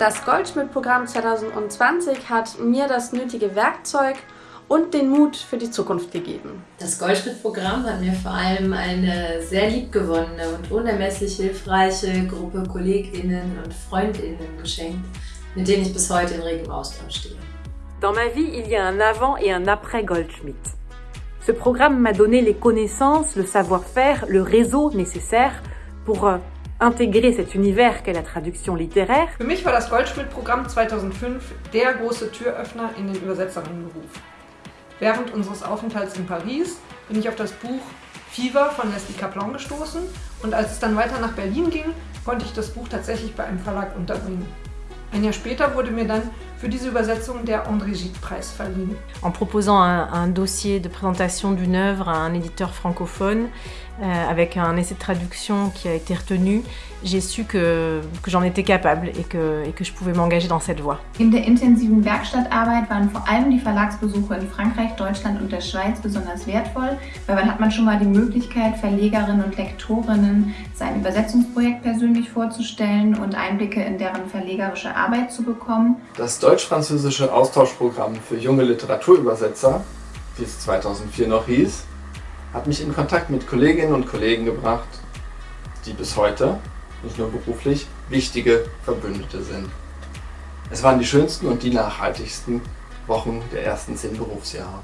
Das Goldschmidt-Programm 2020 hat mir das nötige Werkzeug und den Mut für die Zukunft gegeben. Das Goldschmidt-Programm hat mir vor allem eine sehr liebgewonnene und unermesslich hilfreiche Gruppe KollegInnen und FreundInnen geschenkt, mit denen ich bis heute in regem Austausch stehe. Dans ma vie, il y a un avant et un après Goldschmidt. Ce programme m'a donné les connaissances, le savoir-faire, le réseau nécessaire pour euh, intégrer cet univers qu'est la traduction littéraire. Für mich war das Goldschmidt-Programm 2005 der große Türöffner in den Übersetzerinnenberuf. Während unseres Aufenthalts in Paris bin ich auf das Buch Fever von Leslie Kaplan gestoßen und als es dann weiter nach Berlin ging, konnte ich das Buch tatsächlich bei einem Verlag unterbringen. Ein Jahr später wurde mir dann für diese Übersetzung der André Gide-Preis verliehen. En proposant un, un dossier de présentation d'une œuvre à un éditeur francophone, euh, avec un essai de traduction qui a été retenu, j'ai su que, que j'en étais capable et que, et que je pouvais m'engager dans cette voie. In der intensiven Werkstattarbeit waren vor allem die Verlagsbesuche in Frankreich, Deutschland und der Schweiz besonders wertvoll, weil dann hat man schon mal die Möglichkeit, Verlegerinnen und Lektorinnen sein Übersetzungsprojekt persönlich vorzustellen und Einblicke in deren verlegerische Arbeit zu bekommen. Das deutsch-französische Austauschprogramm für junge Literaturübersetzer, wie es 2004 noch hieß, hat mich in Kontakt mit Kolleginnen und Kollegen gebracht, die bis heute, nicht nur beruflich, wichtige Verbündete sind. Es waren die schönsten und die nachhaltigsten Wochen der ersten zehn Berufsjahre.